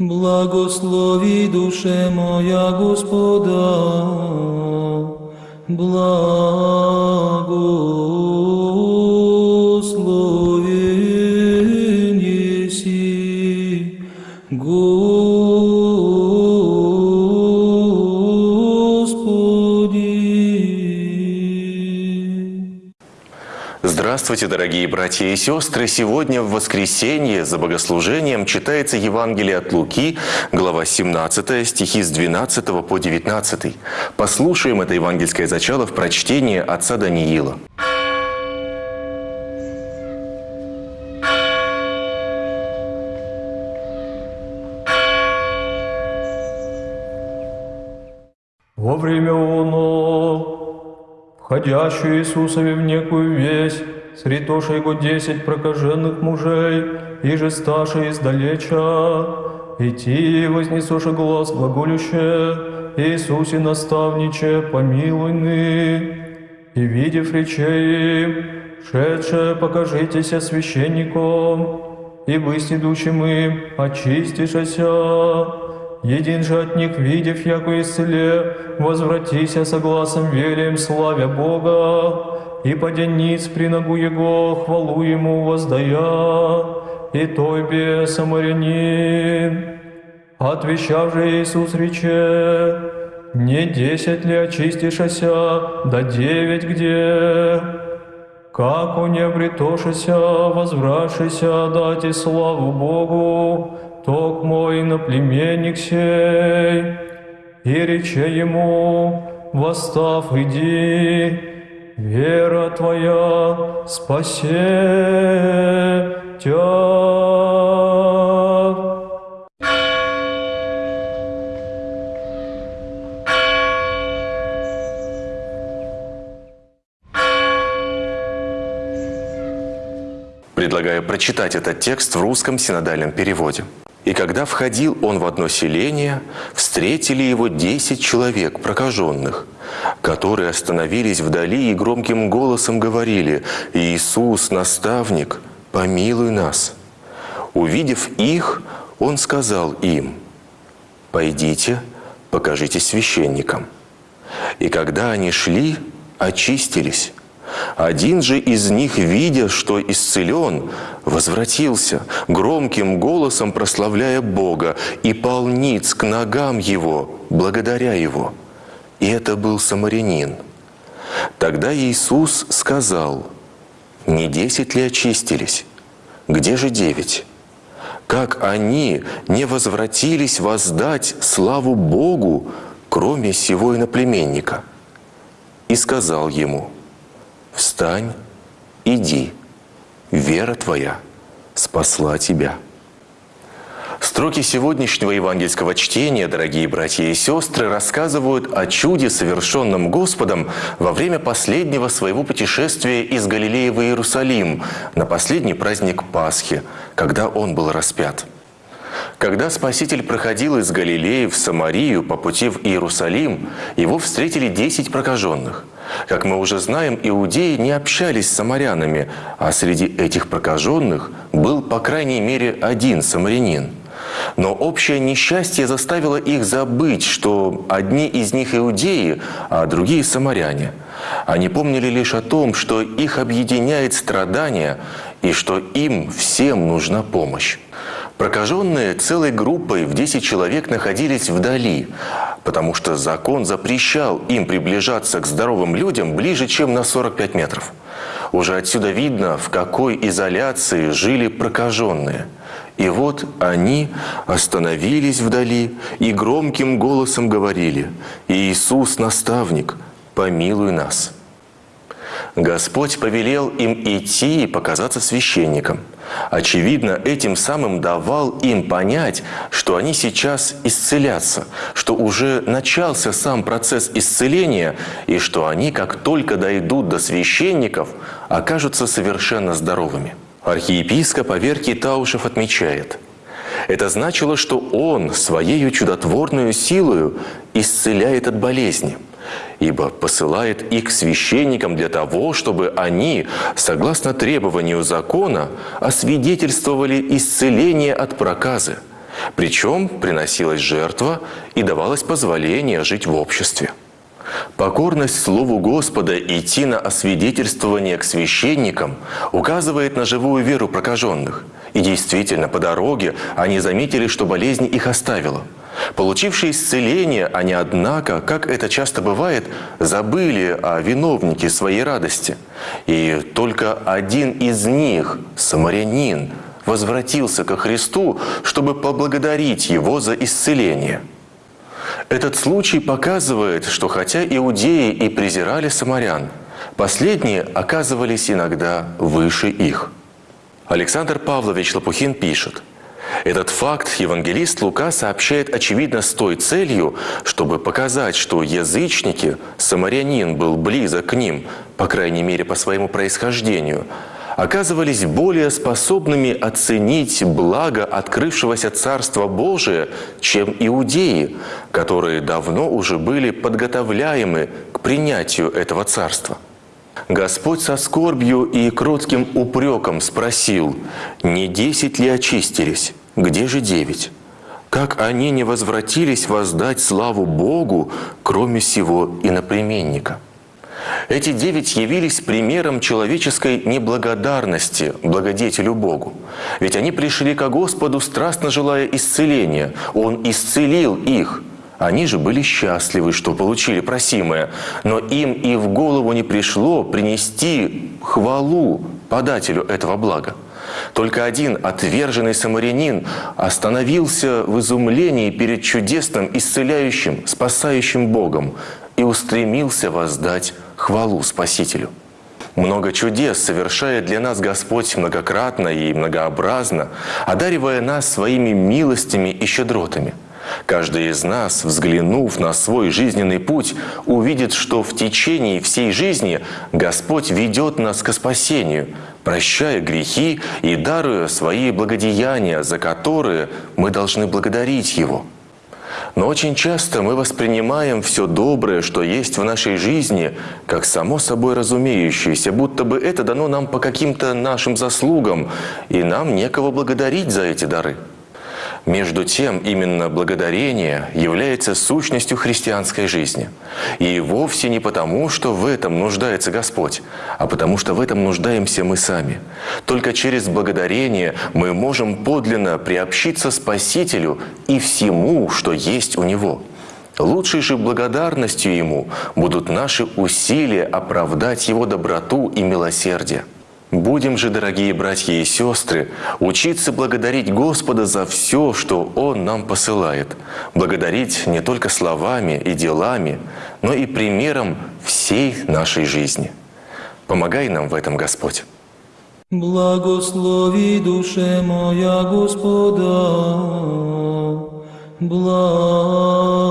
Благослови душе моя Господа, благословен Здравствуйте, дорогие братья и сестры! Сегодня в воскресенье за богослужением читается Евангелие от Луки, глава 17, стихи с 12 по 19. Послушаем это евангельское зачало в прочтении отца Даниила. Во время оно, входящую Иисусове в некую весть, средоша его десять прокаженных мужей, и же старше издалеча, идти вознесоша глаз глаголюще, Иисусе наставниче, помилуй ны, и видев речей шедше покажитеся священником, и с идущим им очистишася, един же от них, видев, яко исцеле, возвратися согласом велием славя Бога, и подяниц при ногу Его хвалу Ему воздая, и той бе самарянин. Отвечав же Иисус рече, не десять ли очистишася, да девять где? Как он не обретошися, возвратшися, дати славу Богу, ток мой наплеменник сей. И рече ему, восстав, иди, вера твоя спасе тебя. Предлагаю прочитать этот текст в русском синодальном переводе. «И когда входил он в одно селение, встретили его десять человек, прокаженных, которые остановились вдали и громким голосом говорили, «Иисус, наставник, помилуй нас». Увидев их, он сказал им, «Пойдите, покажитесь священникам». И когда они шли, очистились. Один же из них, видя, что исцелен, возвратился, громким голосом прославляя Бога, и полниц к ногам Его, благодаря Его. И это был самарянин. Тогда Иисус сказал, «Не десять ли очистились? Где же девять? Как они не возвратились воздать славу Богу, кроме сего иноплеменника?» И сказал ему, «Встань, иди, вера твоя спасла тебя». Строки сегодняшнего евангельского чтения, дорогие братья и сестры, рассказывают о чуде, совершенном Господом во время последнего своего путешествия из Галилеи в Иерусалим на последний праздник Пасхи, когда Он был распят. Когда Спаситель проходил из Галилеи в Самарию по пути в Иерусалим, его встретили десять прокаженных. Как мы уже знаем, иудеи не общались с самарянами, а среди этих прокаженных был, по крайней мере, один самарянин. Но общее несчастье заставило их забыть, что одни из них иудеи, а другие самаряне. Они помнили лишь о том, что их объединяет страдание и что им всем нужна помощь. Прокаженные целой группой в 10 человек находились вдали, потому что закон запрещал им приближаться к здоровым людям ближе, чем на 45 метров. Уже отсюда видно, в какой изоляции жили прокаженные. И вот они остановились вдали и громким голосом говорили «Иисус, наставник, помилуй нас». Господь повелел им идти и показаться священникам. Очевидно, этим самым давал им понять, что они сейчас исцелятся, что уже начался сам процесс исцеления, и что они, как только дойдут до священников, окажутся совершенно здоровыми. Архиепископ Аверкий Таушев отмечает, это значило, что он своей чудотворную силою исцеляет от болезни – ибо посылает их священникам для того, чтобы они, согласно требованию закона, освидетельствовали исцеление от проказы. Причем приносилась жертва и давалось позволение жить в обществе. Покорность Слову Господа и идти на освидетельствование к священникам указывает на живую веру прокаженных. И действительно, по дороге они заметили, что болезнь их оставила. Получившие исцеление, они, однако, как это часто бывает, забыли о виновнике своей радости. И только один из них, самарянин, возвратился ко Христу, чтобы поблагодарить Его за исцеление – этот случай показывает, что хотя иудеи и презирали самарян, последние оказывались иногда выше их. Александр Павлович Лопухин пишет, этот факт евангелист Лука сообщает очевидно с той целью, чтобы показать, что язычники, самарянин был близок к ним, по крайней мере по своему происхождению – оказывались более способными оценить благо открывшегося Царства Божия, чем иудеи, которые давно уже были подготовляемы к принятию этого Царства. Господь со скорбью и кротким упреком спросил, «Не десять ли очистились? Где же девять?» Как они не возвратились воздать славу Богу, кроме сего иноплеменника? Эти девять явились примером человеческой неблагодарности благодетелю Богу. Ведь они пришли ко Господу, страстно желая исцеления. Он исцелил их. Они же были счастливы, что получили просимое, но им и в голову не пришло принести хвалу подателю этого блага. Только один отверженный самарянин остановился в изумлении перед чудесным, исцеляющим, спасающим Богом и устремился воздать хвалу Спасителю. Много чудес совершает для нас Господь многократно и многообразно, одаривая нас своими милостями и щедротами. Каждый из нас, взглянув на свой жизненный путь, увидит, что в течение всей жизни Господь ведет нас к спасению, прощая грехи и даруя свои благодеяния, за которые мы должны благодарить Его – но очень часто мы воспринимаем все доброе, что есть в нашей жизни, как само собой разумеющееся, будто бы это дано нам по каким-то нашим заслугам, и нам некого благодарить за эти дары. Между тем, именно благодарение является сущностью христианской жизни. И вовсе не потому, что в этом нуждается Господь, а потому что в этом нуждаемся мы сами. Только через благодарение мы можем подлинно приобщиться Спасителю и всему, что есть у Него. Лучшей же благодарностью Ему будут наши усилия оправдать Его доброту и милосердие. Будем же, дорогие братья и сестры, учиться благодарить Господа за все, что Он нам посылает. Благодарить не только словами и делами, но и примером всей нашей жизни. Помогай нам в этом, Господь. Благослови душе моя Господа, благословен